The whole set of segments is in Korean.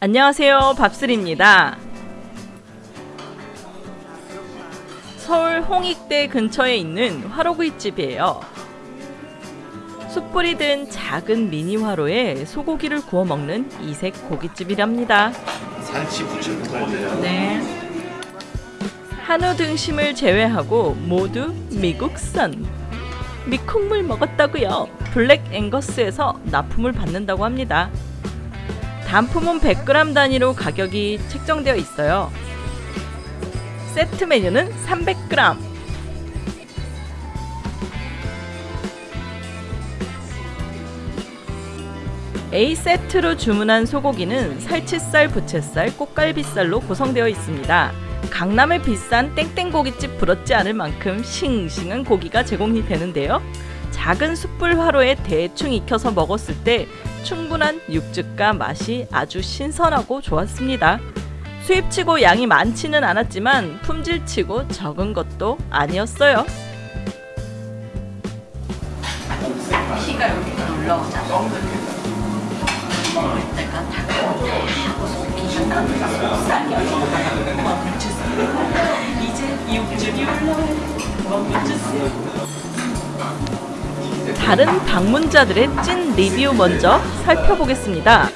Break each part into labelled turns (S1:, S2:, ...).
S1: 안녕하세요 밥슬입니다 서울 홍익대 근처에 있는 화로구이집이에요 숯불이 든 작은 미니 화로에 소고기를 구워 먹는 이색 고깃집이랍니다
S2: 산치 부추는 말이에요.
S1: 네. 한우 등심을 제외하고 모두 미국산 미콩물 먹었다고요 블랙 앵거스에서 납품을 받는다고 합니다 단품은 100g 단위로 가격이 책정되어 있어요. 세트 메뉴는 300g. A 세트로 주문한 소고기는 살치살, 부채살, 꽃갈비살로 구성되어 있습니다. 강남의 비싼 땡땡고깃집 부럽지 않을 만큼 싱싱한 고기가 제공이 되는데요. 작은 숯불 화로에 대충 익혀서 먹었을 때 충분한 육즙과 맛이 아주 신선하고 좋았습니다. 수입치고 양이 많지는 않았지만 품질치고 적은 것도 아니었어요.
S3: 피가 여기 올라오잖아.
S1: 다른 방문자들의 찐 리뷰 먼저 살펴보겠습니다.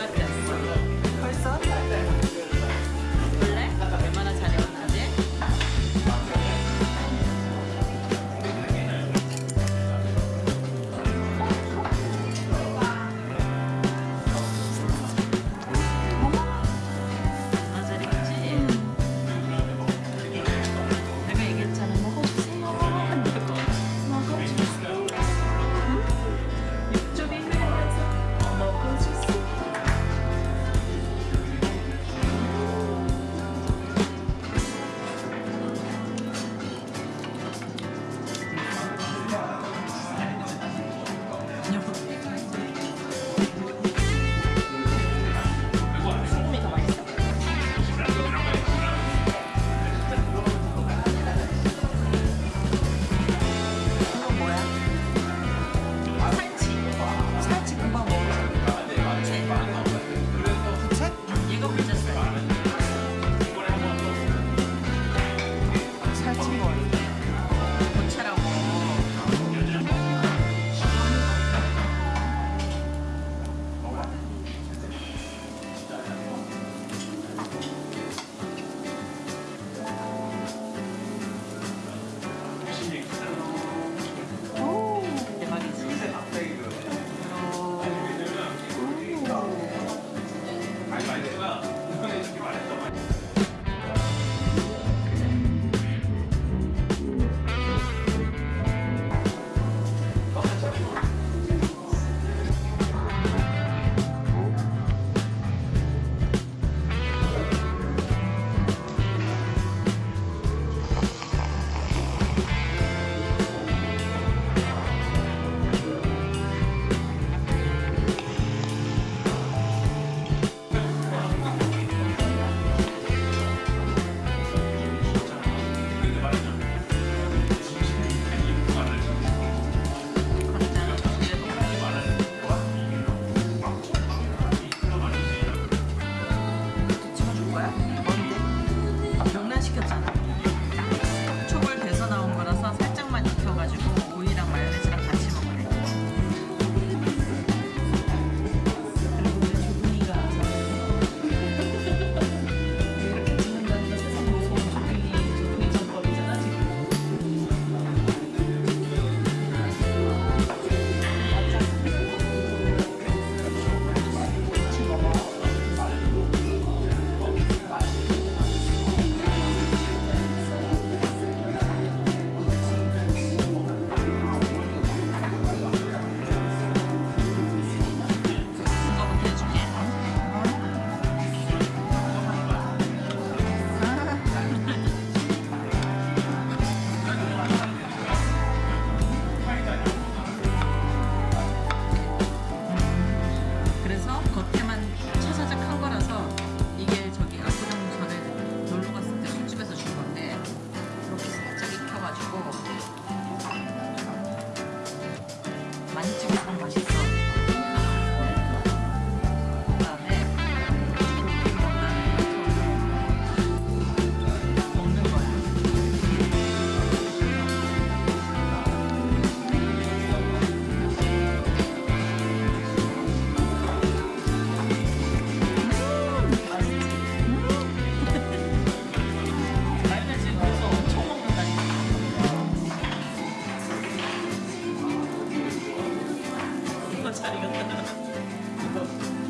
S4: ありがとう。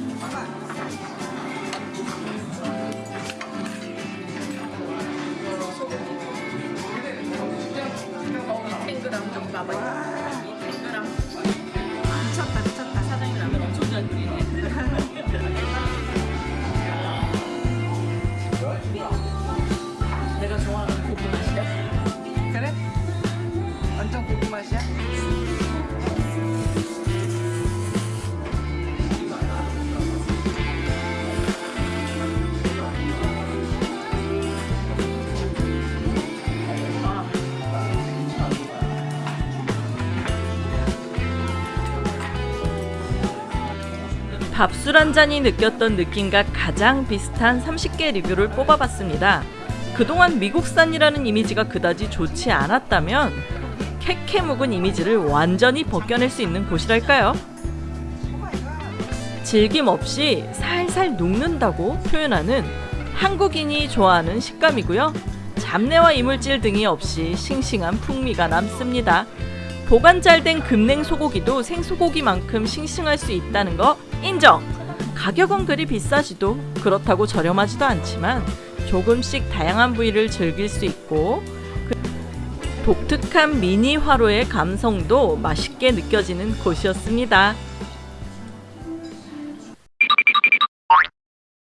S1: 밥술 한 잔이 느꼈던 느낌과 가장 비슷한 30개 리뷰를 뽑아봤습니다. 그동안 미국산이라는 이미지가 그다지 좋지 않았다면 캐캐 묵은 이미지를 완전히 벗겨낼 수 있는 곳이랄까요? 질김 없이 살살 녹는다고 표현하는 한국인이 좋아하는 식감이고요. 잡내와 이물질 등이 없이 싱싱한 풍미가 남습니다. 보관 잘 된 금냉 소고기도 생소고기만큼 싱싱할 수 있다는 거 인정. 가격은 그리 비싸지도 그렇다고 저렴하지도 않지만 조금씩 다양한 부위를 즐길 수 있고 그 독특한 미니 화로의 감성도 맛있게 느껴지는 곳이었습니다.